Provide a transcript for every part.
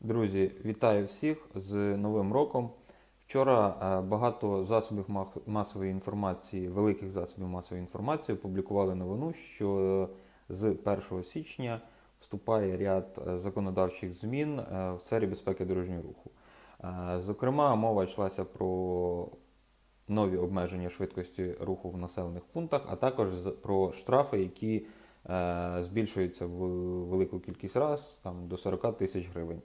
Друзі, вітаю всіх з Новим роком. Вчора е, багато засобів масової інформації, великих засобів масової інформації опублікували новину, що з 1 січня вступає ряд е, законодавчих змін е, в сфері безпеки дорожнього руху. Е, Зокрема, мова йшлася про нові обмеження швидкості руху в населених пунктах, а також про штрафи, які е, збільшуються в велику кількість раз, там, до 40 тисяч гривень.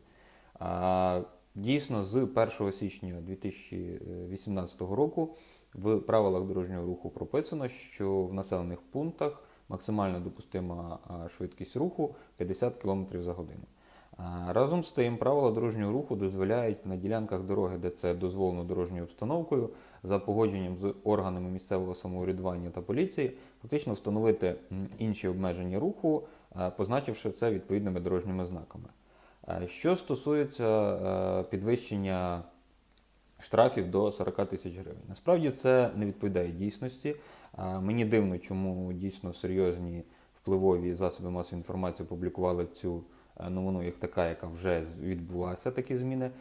Дійсно, з 1 січня 2018 року в правилах дорожнього руху прописано, що в населених пунктах максимально допустима швидкість руху 50 км за годину. Разом з тим, правила дорожнього руху дозволяють на ділянках дороги, де це дозволено дорожньою обстановкою, за погодженням з органами місцевого самоврядування та поліції, фактично встановити інші обмеження руху, позначивши це відповідними дорожніми знаками. Е, Що стосується е, підвищення штрафів до 40 тисяч гривень, насправді це не відповідає дійсності. Е, Мені дивно, чому дійсно серйозні впливові засоби масової інформації опублікували цю новину як така, яка вже відбулася, такі зміни.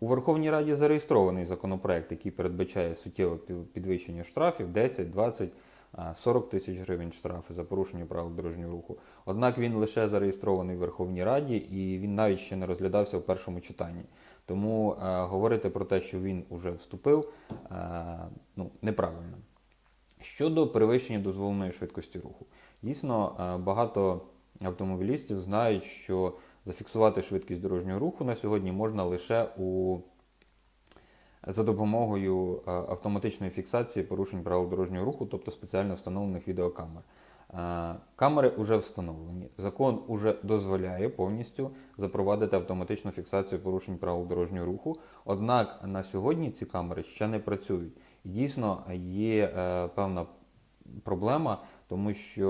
У Верховній Раді зареєстрований законопроект, який передбачає суттєве підвищення штрафів 10, 20, е, 40 тисяч гривень штрафи за порушення правил дорожнього руху. Однак він лише зареєстрований в Верховній Раді і він навіть ще не розглядався в першому читанні. Тому е, говорити про те, що він уже вступив, е, ну, неправильно. Щодо перевищення дозволеної швидкості руху, дійсно е, багато автомобілістів знають, що зафіксувати швидкість дорожнього руху на сьогодні можна лише у за допомогою е, автоматичної фіксації порушень правил дорожнього руху, тобто спеціально встановлених відеокамер. Е, Камери вже встановлені. Закон уже дозволяє повністю запровадити автоматичну фіксацію порушень правил дорожнього руху. Однак на сьогодні ці камери ще не працюють. Дійсно є е, певна проблема, тому що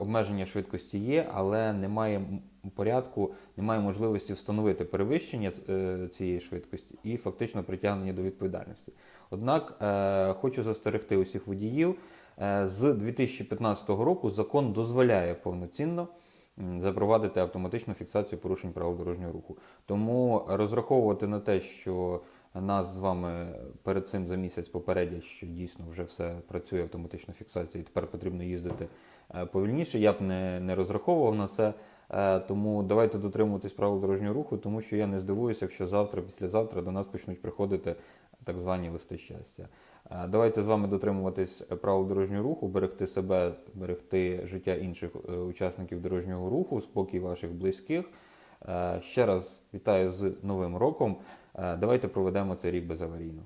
обмеження швидкості є, але немає порядку, немає можливості встановити перевищення е, цієї швидкості і фактично притягнення до відповідальності. Однак е, хочу застерегти усіх водіїв. Е, З 2015 року закон дозволяє повноцінно запровадити автоматичну фіксацію порушень правил дорожнього руху. Тому розраховувати на те, що нас з вами перед цим за місяць попередять, що дійсно вже все працює автоматична фіксація, і тепер потрібно їздити повільніше. Я б не, не розраховував на це. Е, Тому давайте дотримуватись правил дорожнього руху, тому що я не здивуюся, якщо завтра, післязавтра до нас почнуть приходити так звані листи щастя. Е, Давайте з вами дотримуватись правил дорожнього руху, берегти себе, берегти життя інших е, учасників дорожнього руху, спокій ваших близьких. Ще раз вітаю з Новим роком. Давайте проведемо цей рік безаварійно.